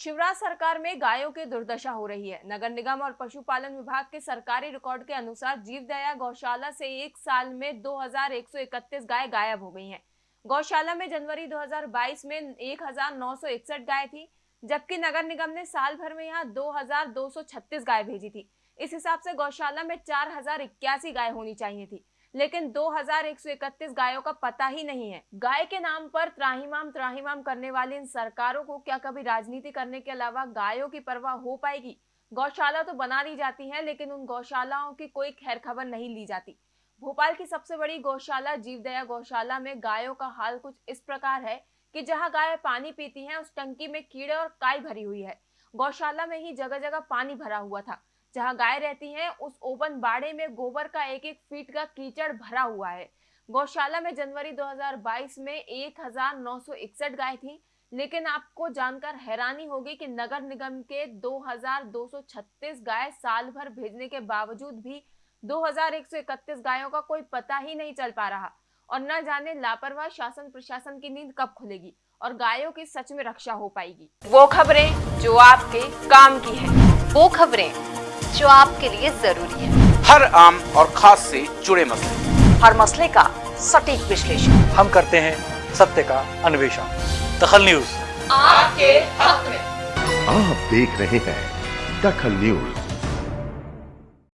शिवराज सरकार में गायों की दुर्दशा हो रही है। नगर निगम और पशुपालन विभाग के सरकारी रिकॉर्ड के अनुसार जीवदया गौशाला से एक साल में 2131 गाय गायब हो गई हैं। गौशाला में जनवरी 2022 में 1961 गाय थी, जबकि नगर निगम ने साल भर में यहाँ 2236 गाय भेजी थी। इस हिसाब से गौशाला में चार हज़ार इक्यासी गाय होनी चाहिए थी। लेकिन 2131 गायों का पता ही नहीं है। गाय के नाम पर त्राहीमाम त्राहीमाम करने वाली इन सरकारों को क्या कभी राजनीति करने के अलावा गायों की परवाह हो पाएगी? गौशाला तो बना दी जाती है, लेकिन उन गौशालाओं की कोई खैर खबर नहीं ली जाती। भोपाल की सबसे बड़ी गौशाला, जीवदया गौशाला में गायों का हाल कुछ इस प्रकार है कि जहाँ गाय पानी पीती हैं, उस टंकी में कीड़े और काई भरी हुई है। गौशाला में ही जगह जगह पानी भरा हुआ था। जहाँ गाय रहती हैं, उस ओपन बाड़े में गोबर का एक एक फीट का कीचड़ भरा हुआ है। गौशाला में जनवरी 2022 में 1961 गाय थी, लेकिन आपको जानकर हैरानी होगी कि नगर निगम के 2236 गाय साल भर भेजने के बावजूद भी 2131 गायों का कोई पता ही नहीं चल पा रहा और न जाने लापरवाह शासन प्रशासन की नींद कब खुलेगी और गायों की सच में रक्षा हो पाएगी। वो खबरें जो आपके काम की है। वो खबरें जो आपके लिए ज़रूरी है। हर आम और खास से जुड़े मसले। हर मसले का सटीक विश्लेषण। हम करते हैं सत्य का अन्वेषण। दखल न्यूज़। आपके हक में। आप देख रहे हैं दखल न्यूज़।